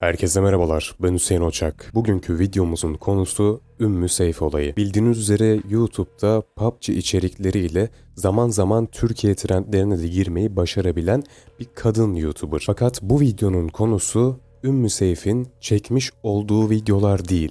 Herkese merhabalar, ben Hüseyin Oçak. Bugünkü videomuzun konusu Ümmü Seyf olayı. Bildiğiniz üzere YouTube'da PUBG içerikleriyle zaman zaman Türkiye trendlerine de girmeyi başarabilen bir kadın YouTuber. Fakat bu videonun konusu Ümmü Seyf'in çekmiş olduğu videolar değil.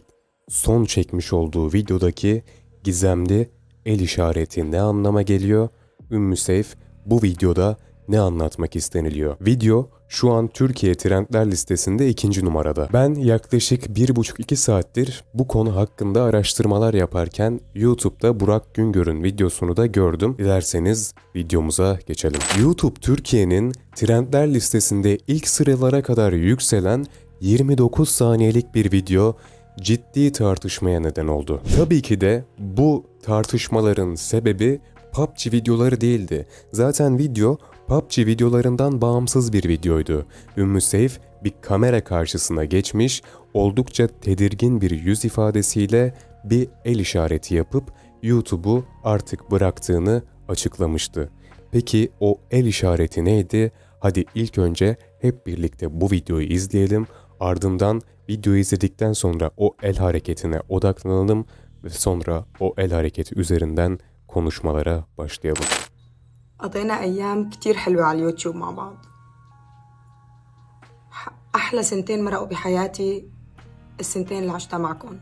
Son çekmiş olduğu videodaki gizemli el işareti ne anlama geliyor? Ümmü Seyf bu videoda ne anlatmak isteniliyor? Video şu an Türkiye trendler listesinde ikinci numarada. Ben yaklaşık 1,5-2 saattir bu konu hakkında araştırmalar yaparken YouTube'da Burak Güngör'ün videosunu da gördüm. Dilerseniz videomuza geçelim. YouTube Türkiye'nin trendler listesinde ilk sıralara kadar yükselen 29 saniyelik bir video ciddi tartışmaya neden oldu. Tabii ki de bu tartışmaların sebebi PUBG videoları değildi. Zaten video PUBG videolarından bağımsız bir videoydu. Ümmü Seyf bir kamera karşısına geçmiş, oldukça tedirgin bir yüz ifadesiyle bir el işareti yapıp YouTube'u artık bıraktığını açıklamıştı. Peki o el işareti neydi? Hadi ilk önce hep birlikte bu videoyu izleyelim. Ardından videoyu izledikten sonra o el hareketine odaklanalım ve sonra o el hareketi üzerinden konuşmalara başlayalım. قضينا أيام كتير حلوة على اليوتيوب مع بعض. أحلى سنتين مرقوا بحياتي السنتين اللي عشتها معكم.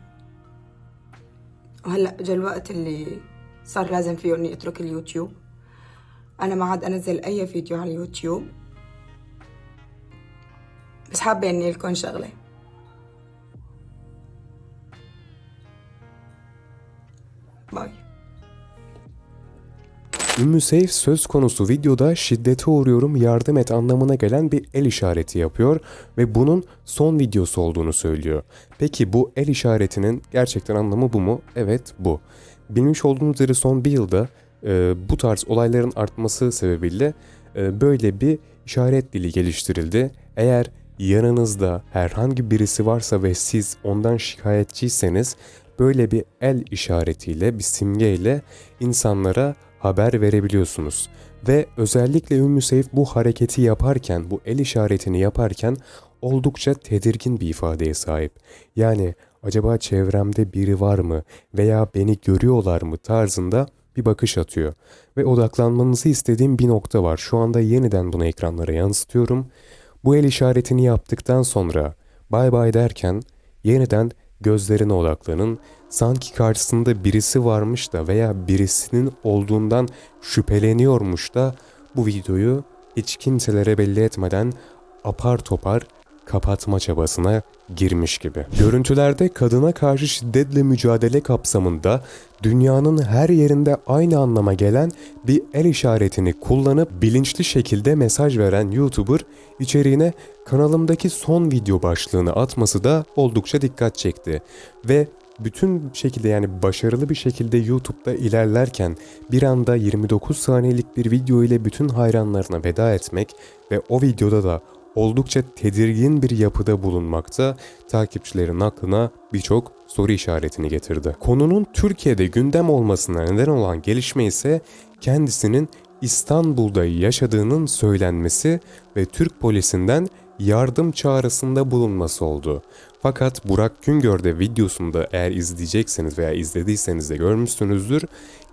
وهلأ إجا الوقت اللي صار لازم فيه إني أترك اليوتيوب. أنا ما عاد أنزل أي فيديو على اليوتيوب. بس حابة إني لكم شغلة. Ümmü Seyf söz konusu videoda şiddete uğruyorum yardım et anlamına gelen bir el işareti yapıyor ve bunun son videosu olduğunu söylüyor. Peki bu el işaretinin gerçekten anlamı bu mu? Evet bu. Bilmiş olduğunuz üzere son bir yılda e, bu tarz olayların artması sebebiyle e, böyle bir işaret dili geliştirildi. Eğer yanınızda herhangi birisi varsa ve siz ondan şikayetçiyseniz böyle bir el işaretiyle, bir simgeyle insanlara haber verebiliyorsunuz. Ve özellikle Ümmü Seyf bu hareketi yaparken, bu el işaretini yaparken oldukça tedirgin bir ifadeye sahip. Yani acaba çevremde biri var mı veya beni görüyorlar mı tarzında bir bakış atıyor. Ve odaklanmanızı istediğim bir nokta var. Şu anda yeniden bunu ekranlara yansıtıyorum. Bu el işaretini yaptıktan sonra bay bay derken yeniden gözlerine odaklanın. Sanki karşısında birisi varmış da veya birisinin olduğundan şüpheleniyormuş da bu videoyu hiç kimselere belli etmeden apar topar kapatma çabasına girmiş gibi. Görüntülerde kadına karşı şiddetle mücadele kapsamında dünyanın her yerinde aynı anlama gelen bir el işaretini kullanıp bilinçli şekilde mesaj veren YouTuber içeriğine kanalımdaki son video başlığını atması da oldukça dikkat çekti. Ve bütün şekilde yani başarılı bir şekilde YouTube'da ilerlerken bir anda 29 saniyelik bir video ile bütün hayranlarına veda etmek ve o videoda da oldukça tedirgin bir yapıda bulunmakta takipçilerin aklına birçok soru işaretini getirdi. Konunun Türkiye'de gündem olmasına neden olan gelişme ise kendisinin İstanbul'da yaşadığının söylenmesi ve Türk polisinden yardım çağrısında bulunması oldu. Fakat Burak Güngör de videosunda eğer izleyecekseniz veya izlediyseniz de görmüşsünüzdür,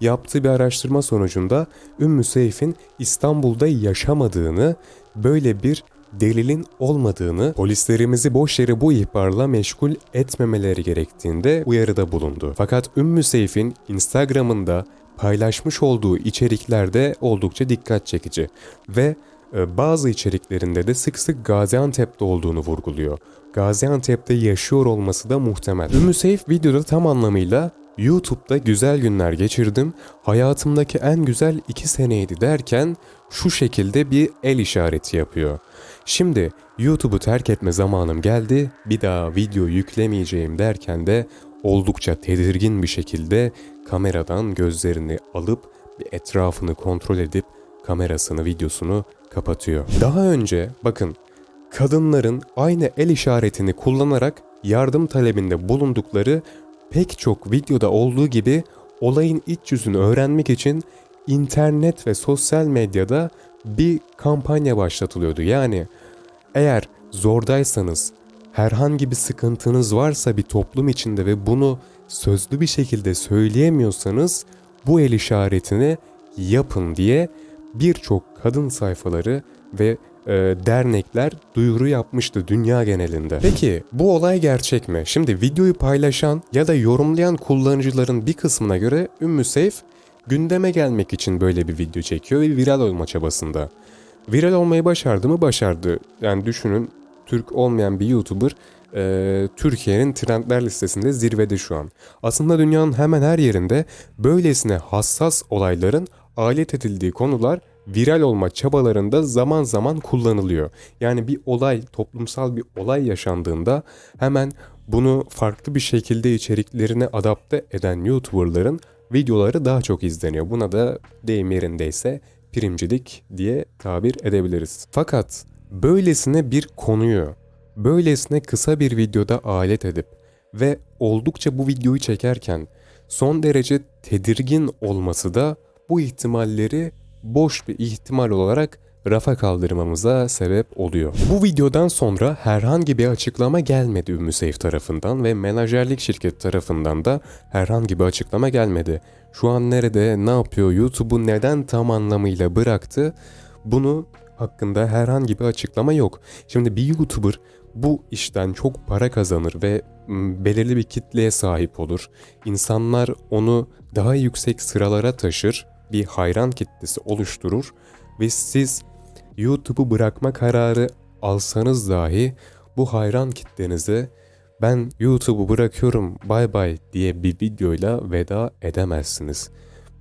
yaptığı bir araştırma sonucunda Ümmü Seyf'in İstanbul'da yaşamadığını, böyle bir delilin olmadığını, polislerimizi boş yere bu ihbarla meşgul etmemeleri gerektiğinde uyarıda bulundu. Fakat Ümmü Seyf'in Instagram'ında paylaşmış olduğu içeriklerde oldukça dikkat çekici ve e, bazı içeriklerinde de sık sık Gaziantep'te olduğunu vurguluyor. Gaziantep'te yaşıyor olması da muhtemel. Ümmü Seyf videoda tam anlamıyla YouTube'da güzel günler geçirdim, hayatımdaki en güzel iki seneydi derken şu şekilde bir el işareti yapıyor. Şimdi YouTube'u terk etme zamanım geldi, bir daha video yüklemeyeceğim derken de oldukça tedirgin bir şekilde kameradan gözlerini alıp etrafını kontrol edip kamerasını, videosunu kapatıyor. Daha önce bakın kadınların aynı el işaretini kullanarak yardım talebinde bulundukları pek çok videoda olduğu gibi olayın iç yüzünü öğrenmek için internet ve sosyal medyada bir kampanya başlatılıyordu. Yani eğer zordaysanız herhangi bir sıkıntınız varsa bir toplum içinde ve bunu sözlü bir şekilde söyleyemiyorsanız bu el işaretini yapın diye birçok kadın sayfaları ve e, dernekler duyuru yapmıştı dünya genelinde. Peki bu olay gerçek mi? Şimdi videoyu paylaşan ya da yorumlayan kullanıcıların bir kısmına göre Ümmü Seyf gündeme gelmek için böyle bir video çekiyor ve viral olma çabasında. Viral olmayı başardı mı? Başardı. Yani düşünün Türk olmayan bir YouTuber e, Türkiye'nin trendler listesinde zirvede şu an. Aslında dünyanın hemen her yerinde böylesine hassas olayların alet edildiği konular viral olma çabalarında zaman zaman kullanılıyor. Yani bir olay, toplumsal bir olay yaşandığında hemen bunu farklı bir şekilde içeriklerine adapte eden YouTuber'ların videoları daha çok izleniyor. Buna da deyim yerindeyse primcilik diye tabir edebiliriz. Fakat böylesine bir konuyu, böylesine kısa bir videoda alet edip ve oldukça bu videoyu çekerken son derece tedirgin olması da bu ihtimalleri boş bir ihtimal olarak rafa kaldırmamıza sebep oluyor. Bu videodan sonra herhangi bir açıklama gelmedi Ümmü tarafından ve menajerlik şirket tarafından da herhangi bir açıklama gelmedi. Şu an nerede, ne yapıyor, YouTube'u neden tam anlamıyla bıraktı bunu hakkında herhangi bir açıklama yok. Şimdi bir YouTuber bu işten çok para kazanır ve belirli bir kitleye sahip olur. İnsanlar onu daha yüksek sıralara taşır, bir hayran kitlesi oluşturur ve siz YouTube'u bırakma kararı alsanız dahi bu hayran kitlenize ben YouTube'u bırakıyorum bay bay diye bir videoyla veda edemezsiniz.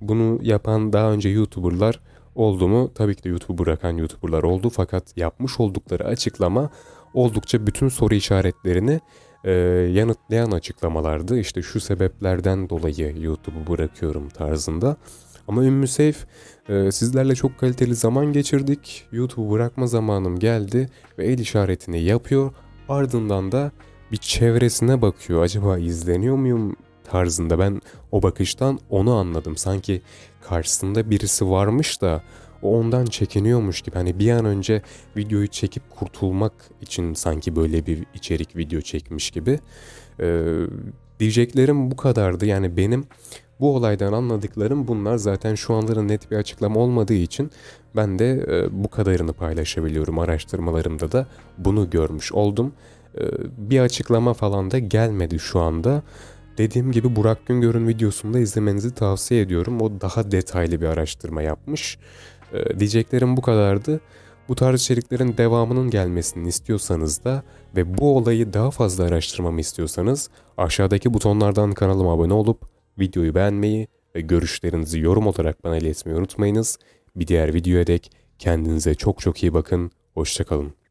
Bunu yapan daha önce YouTuber'lar oldu mu? Tabii ki de YouTube'u bırakan YouTuber'lar oldu fakat yapmış oldukları açıklama oldukça bütün soru işaretlerini e, yanıtlayan açıklamalardı. İşte şu sebeplerden dolayı YouTube'u bırakıyorum tarzında. Ama Ümmü Seyf e, sizlerle çok kaliteli zaman geçirdik. YouTube'u bırakma zamanım geldi ve el işaretini yapıyor. Ardından da bir çevresine bakıyor. Acaba izleniyor muyum tarzında ben o bakıştan onu anladım. Sanki karşısında birisi varmış da o ondan çekiniyormuş gibi. Hani bir an önce videoyu çekip kurtulmak için sanki böyle bir içerik video çekmiş gibi. Ee, diyeceklerim bu kadardı. Yani benim bu olaydan anladıklarım bunlar. Zaten şu anların net bir açıklama olmadığı için ben de e, bu kadarını paylaşabiliyorum. Araştırmalarımda da bunu görmüş oldum. E, bir açıklama falan da gelmedi şu anda. Dediğim gibi Burak Güngör'ün videosunda izlemenizi tavsiye ediyorum. O daha detaylı bir araştırma yapmış. Ee, diyeceklerim bu kadardı. Bu tarz içeriklerin devamının gelmesini istiyorsanız da ve bu olayı daha fazla araştırmamı istiyorsanız aşağıdaki butonlardan kanalıma abone olup videoyu beğenmeyi ve görüşlerinizi yorum olarak bana iletmeyi unutmayınız. Bir diğer videoya dek kendinize çok çok iyi bakın. Hoşçakalın.